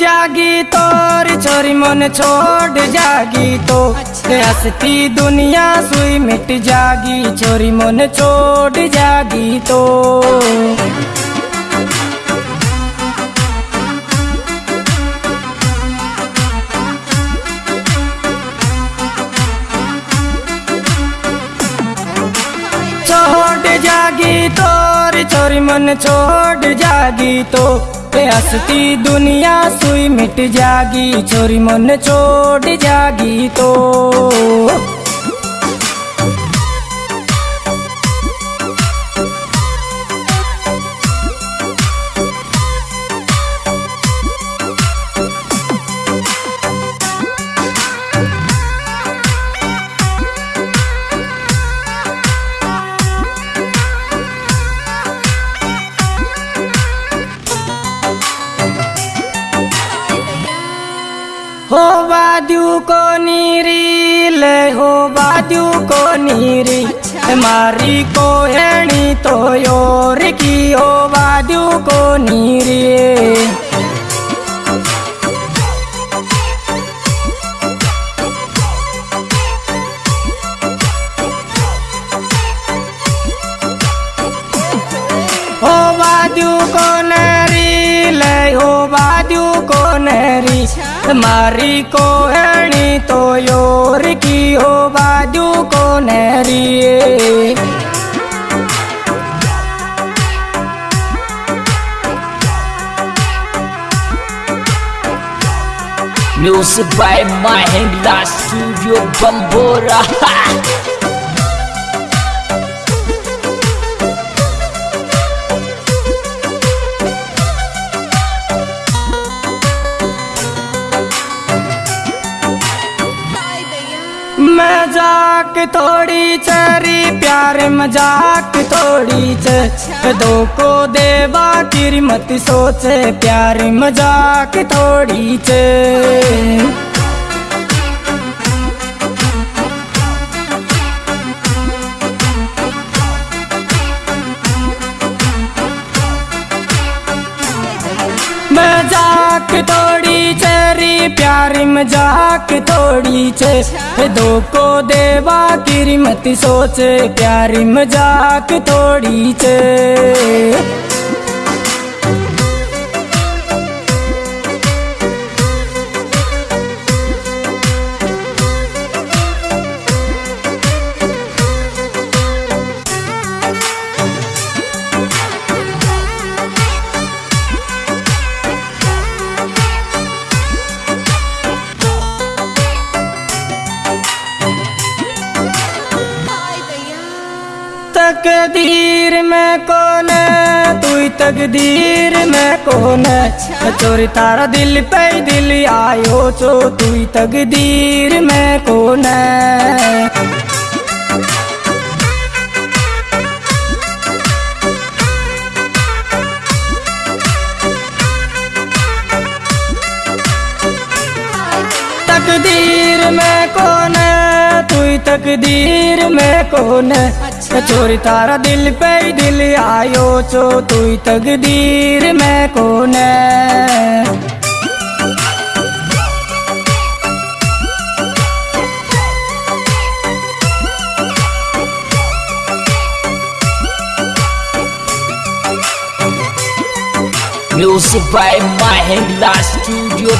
जागी तोर छोरी मन छोड़ जागी तो। हंसती दुनिया सुई मिट जागी छोरी मन छोड़ जागी तो। छोड़ जागी तोर छोरी मन छोड़ जागी तो। हंसती दुनिया सुई मिट जागी छोरी मन छोड़ जागी तो। हो बादू को नीरी ले हो बादू को नीरी। मारी को हेणी तो योर की हो बादू को नीरी। मारी को हेणी तो योर की हो बाजू को नहरी Music by Mahindra Studio Bambora. मज़ाक थोड़ी चरी प्यार मज़ाक थोड़ी च दो को देवा की मत सोचे, प्यार मज़ाक थोड़ी च मज़ाक थोड़ी छे। दो को देवा गिरी मत सोच प्यारी मज़ाक थोड़ी छे। तकदीर में कौन है? तू ही तकदीर में कौन है? चोरी तारा दिल पे दिल आयो चो तू ही तकदीर में कौन है? तकदीर में कौन है? तू ही तकदीर में कौन है चोरी तारा दिल पे दिल आयो, चो तू ही तकदीर में कौन है? Music by Mahindra Studio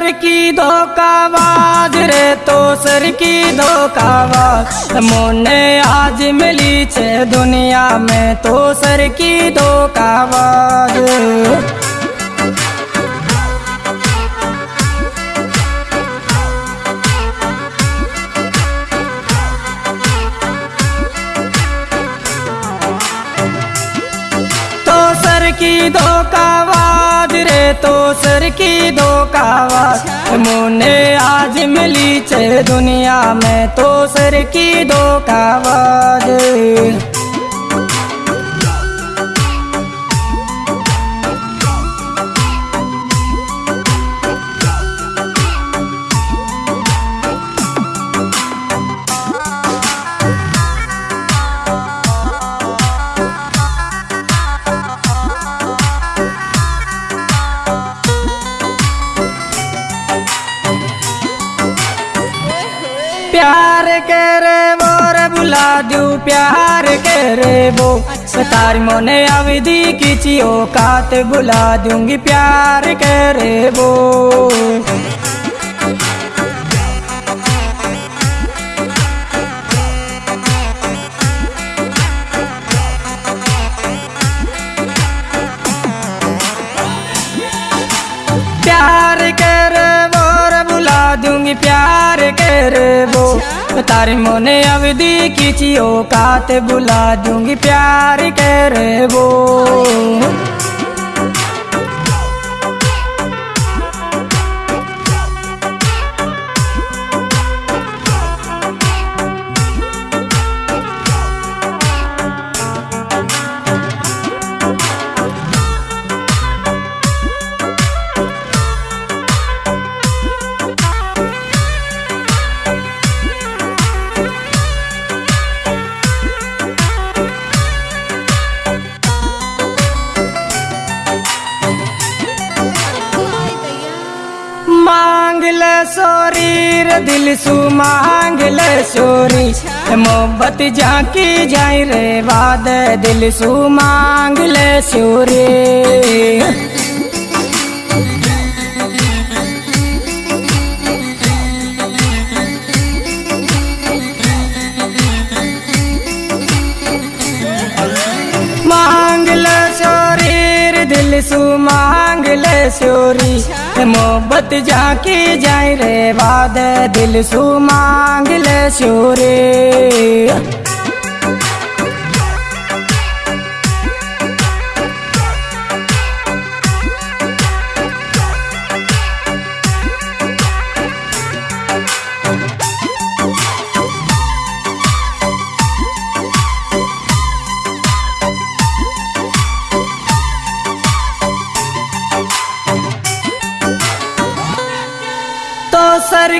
सर की धोखाबाज रे तो सर की धोखाबाज मोने आज मिली छे दुनिया में तो सर की धोखाबाज तो की धोखाबाज तो सर की दो धोखाबाज मुने आज मिली चे दुनिया में तो सर की धोखाबाज करे वो रे बुला दू प्यार करे वो। सतार मोने अवधि किची कात बुला दूँगी प्यार करे वो। कर वो। तारे मोने अवधि की चीओ काते बुला दूँगी प्यार कर वो। दिल सु मांग ले सोरी मोहब्बत झांकी जाई रे, वाद दिल सु मांग ले सोरी मोहब्बत जाके जाए रे बाद दिल सु मांग ले सोरी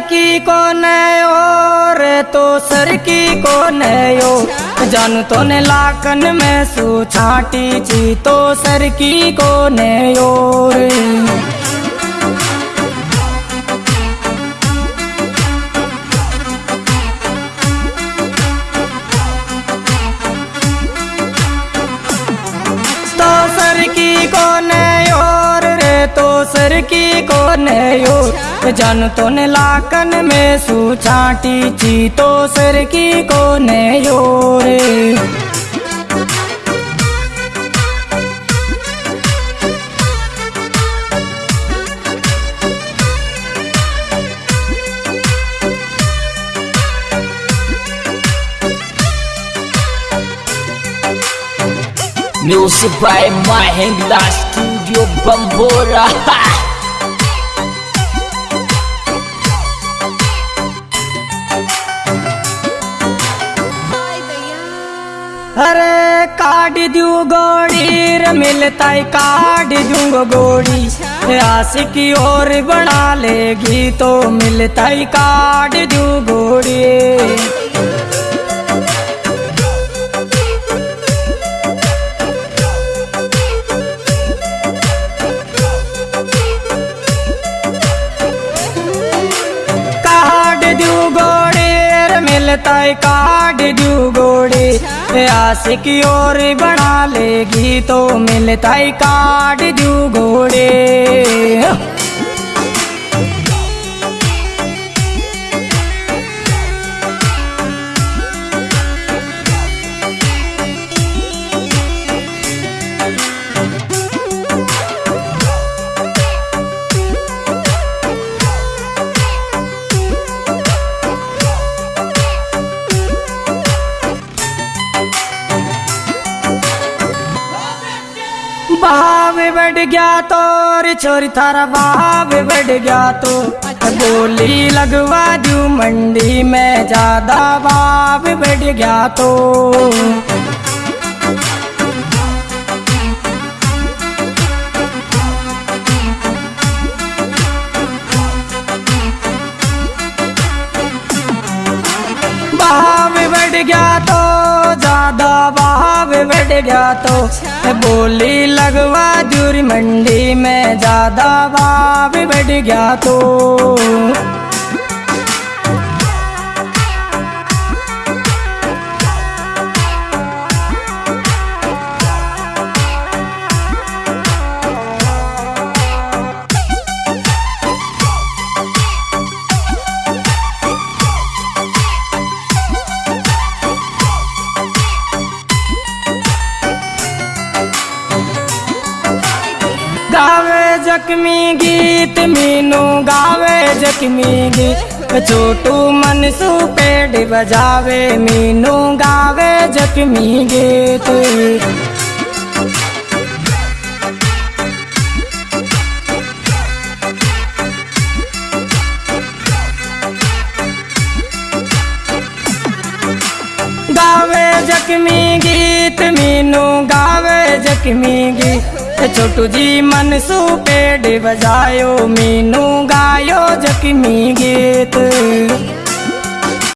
की को नयो रे तो सर की को नयो। जन तो ने लाकन में सू छाटी ची तो सर की को नयो तो की कोन और जन तो ने लाकन में सु छाटी ची तो सर की कोन और Music by Mahindra Studio Bambora. अरे काट दू गोड़ी मिलता काट दूंगो गोड़ी आशिक ओर बना लेगी तो मिलता काट दू गोड़ी काट दू गोड़े। आशिक की ओर बना लेगी तो मिलता है काट दू गोड़े। बढ़ गया तो रे छोरी थारा भाव बढ़ गया तो। बोली लगवा दू मंडी में, ज़्यादा भाव बढ़ गया तो। भाव बढ़ गया तो ज़्यादा भाव बढ़ गया तो। बोली लगवा जूरी मंडी में ज़्यादा भाव बढ़ गया तो। जख्मी गीत मीनू गावे जख्मी गीत छोटू मनसू पेड़ बजावे मीनू गावे जख्मी गीत। छोटू जी मनसू पेड़ बजायो मीनू गायो जख्मी गीत।